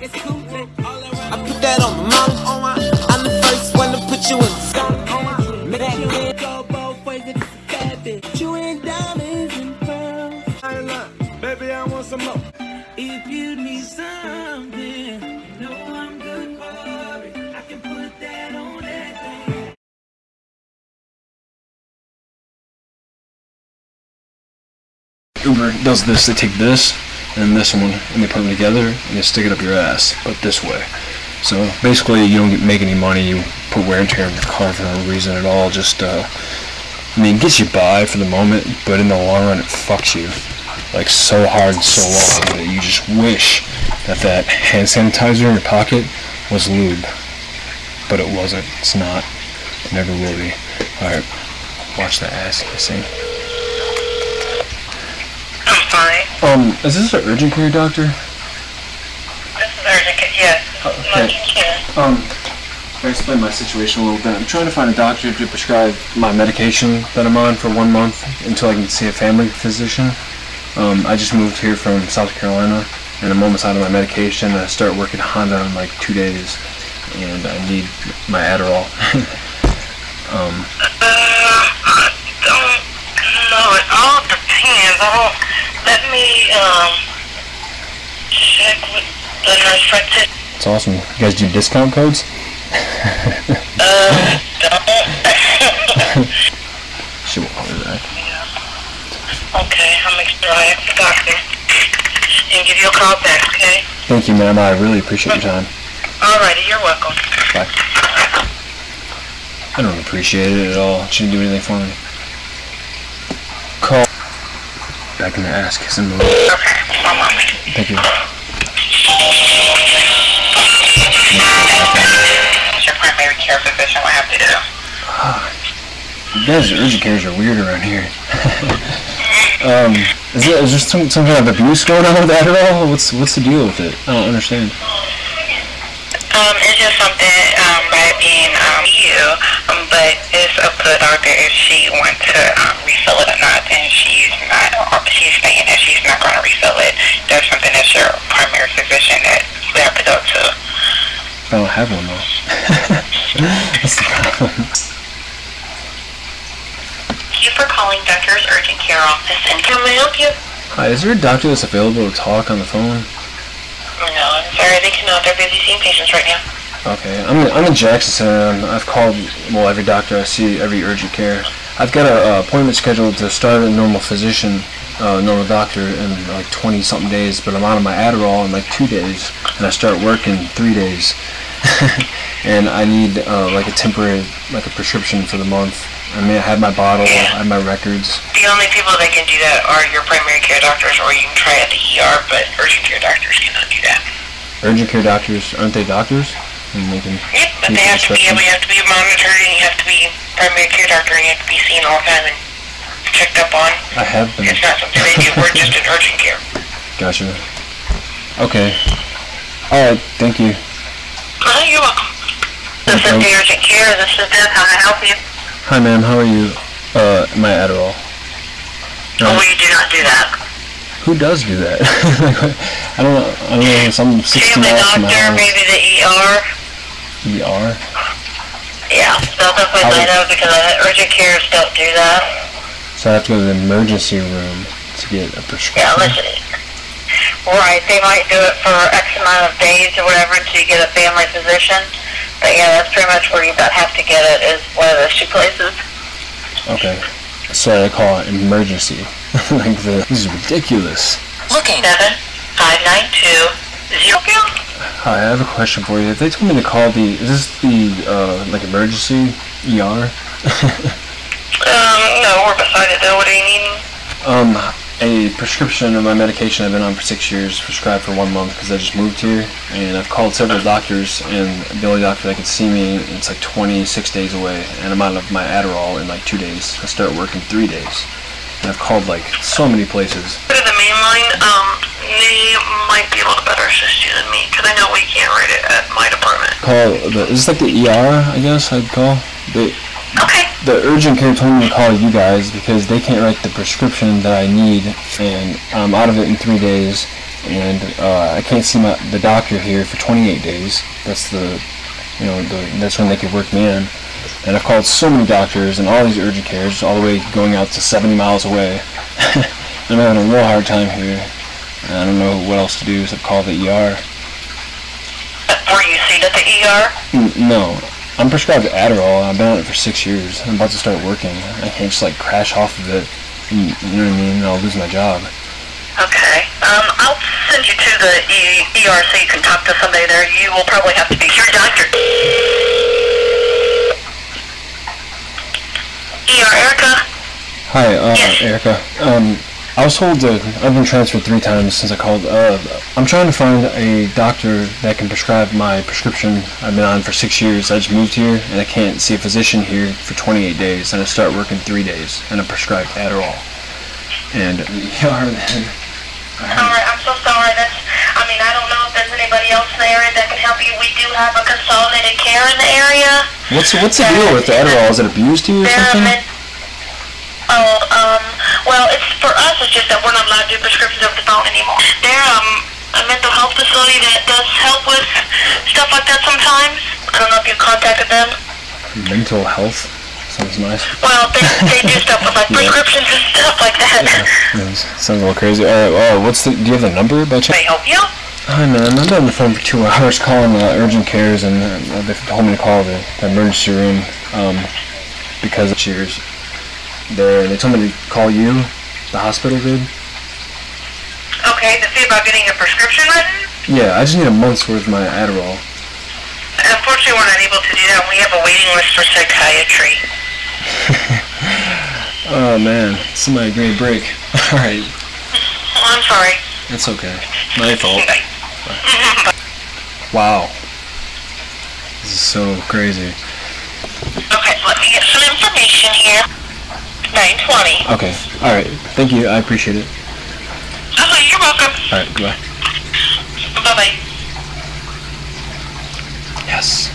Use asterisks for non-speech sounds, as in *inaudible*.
I put that on my mama. I'm the first one to put you in the sky. Make that go both ways. It's a bad bitch. You ain't diamonds and pearls. I ain't lying. Baby, I want some more. If you need something, you know I'm good for it. I can put that on that thing. Uber does this, they take this and this one and they put them together and you stick it up your ass, but this way. So basically you don't make any money, you put wear and tear on your car for no reason at all, just, uh, I mean, it gets you by for the moment, but in the long run it fucks you. Like so hard and so long that you just wish that that hand sanitizer in your pocket was lube. But it wasn't, it's not, it never will be. Alright, watch the ass kissing. I'm fine. Um, is this an urgent care doctor? This is urgent. care, Yes. Okay. Urgent care. Um, I'll explain my situation a little bit. I'm trying to find a doctor to prescribe my medication that I'm on for one month until I can see a family physician. Um, I just moved here from South Carolina, and I'm almost out of my medication. I start working Honda in like two days, and I need my Adderall. *laughs* um, Uh, I don't know. It all depends. I don't. Let me um check with the nurse practitioner. It's awesome. You guys do discount codes? *laughs* Uh. She won't call me back. okay, I'll make sure I ask the doctor and give you a call back. Okay. Thank you, ma'am. I really appreciate your time. Alrighty, you're welcome. Bye. I don't appreciate it at all. She didn't do anything for me. Call. Back in the ass kissing mode. Okay, one moment. Thank you. Care physician have to do. You guys, urgent cares are weird around here. *laughs* um, is there, is there some, some kind of abuse going on with that Adderall? What's what's the deal with it? I don't understand. Um, it's just something um, by being um, you, um, but it's up to the doctor if she wants to um, refill it or not, and she's not, she's saying that she's not going to refill it. That's something that's your primary physician that we have to go to. I don't have one though. *laughs* That's the problem. Thank you for calling Doctor's Urgent Care Office, and can we help you? Hi, is there a doctor that's available to talk on the phone? No, I'm sorry, they cannot. They're busy seeing patients right now. Okay, I'm in, I'm in Jackson Center. and I've called well every doctor I see, every urgent care. I've got a uh, appointment scheduled to start a normal physician, uh, normal doctor in like 20 something days, but I'm out of my Adderall in like two days, and I start work in three days. *laughs* and I need uh, like a temporary, like a prescription for the month. I mean, I have my bottle, I have my records. The only people that can do that are your primary care doctors, or you can try at the ER, but urgent care doctors cannot do that. Urgent care doctors, aren't they doctors? And they can Yep, but they have to be able, you have to be monitored, and you have to be primary care doctor, and you have to be seen all the time and checked up on. I have been. It's not something they do. We're just *laughs* in urgent care. Gotcha. Okay. Alright, thank you. Uh, you're welcome. This is urgent care. This is Beth. How can I help you? Hi, ma'am. How are you? Uh, my Adderall. No. Oh, we do not do that. Who does do that? *laughs* I don't know. I don't know. Some 60 Family miles from doctor, house. maybe the ER. ER. Yeah, they'll definitely How know because urgent cares don't do that. So I have to go to the emergency room to get a prescription. Yeah, listen. Right, they might do it for X amount of days or whatever until you get a family physician. But yeah, that's pretty much where you about have to get it is one of those two places. Okay. So I call it emergency. *laughs* like the. This is ridiculous. Looking. Seven five nine two zero. Hi, I have a question for you. If they told me to call the, is this the uh, like emergency ER? *laughs* Um, no, we're beside it though. What do you need? Um, a prescription of my medication I've been on for six years, prescribed for one month because I just moved here, and I've called several doctors, and the only doctor that can see me, it's like 26 days away, and I'm out of my Adderall in like two days. I start work in three days. And I've called like so many places. Go to the main line. Um, they might be able to better assist you than me because I know we can't write it at my department. Call the, is this like the ER, I guess I'd call? The. The urgent care told me to call you guys because they can't write the prescription that I need, and I'm out of it in three days. and uh, I can't see my the doctor here for 28 days. That's the, you know, the, that's when they could work me in. And I've called so many doctors and all these urgent cares, all the way going out to 70 miles away. *laughs* I'm having a real hard time here. I don't know what else to do except call the ER. Were you seen at the ER? N- No, I'm prescribed Adderall. And I've been on it for six years. I'm about to start working. I can't just like crash off of it. and- You know what I mean? And I'll lose my job. Okay. Um, I'll send you to the e- ER so you can talk to somebody there. You will probably have to be your doctor. ER, Erica? Hi, uh, Yes. Erica. Um, I was told that I've been transferred three times since I called. Uh, I'm trying to find a doctor that can prescribe my prescription I've been on for six years. I just moved here and I can't see a physician here for 28 days, and I start working three days, and I'm prescribed Adderall. And you are then. Alright, I'm so sorry. That's, I mean, I don't know if there's anybody else in the area that can help you. We do have a consolidated care in the area. What's what's the deal with the Adderall? Is it abused to you or something? Oh, well, it's for us. It's just that we're not allowed to do prescriptions over the phone anymore. They're um a mental health facility that does help with stuff like that sometimes. I don't know if you contacted them. Mental health sounds nice. Well, they they do stuff with like *laughs* Yeah. prescriptions and stuff like that. Yeah, sounds a little crazy. All right, well, what's the? Do you have the number by chance? May I help you? Hi man, I've been on the phone for two *laughs* hours calling uh, urgent cares and uh, they told me to call the, the emergency room um, because of cheers. They they told me to call you, the hospital did. Okay, to see about getting a prescription written. Yeah, I just need a month's worth of my Adderall. Unfortunately, we're not able to do that. We have a waiting list for psychiatry. *laughs* Oh man, somebody give me a break. *laughs* All right, Oh, I'm sorry. it's okay. My fault. *laughs* Bye. Wow, this is so crazy. Okay, let me get some information here. 920. Okay. All right. Thank you. I appreciate it. Oh, you're welcome. All right. Goodbye. Bye-bye. Yes.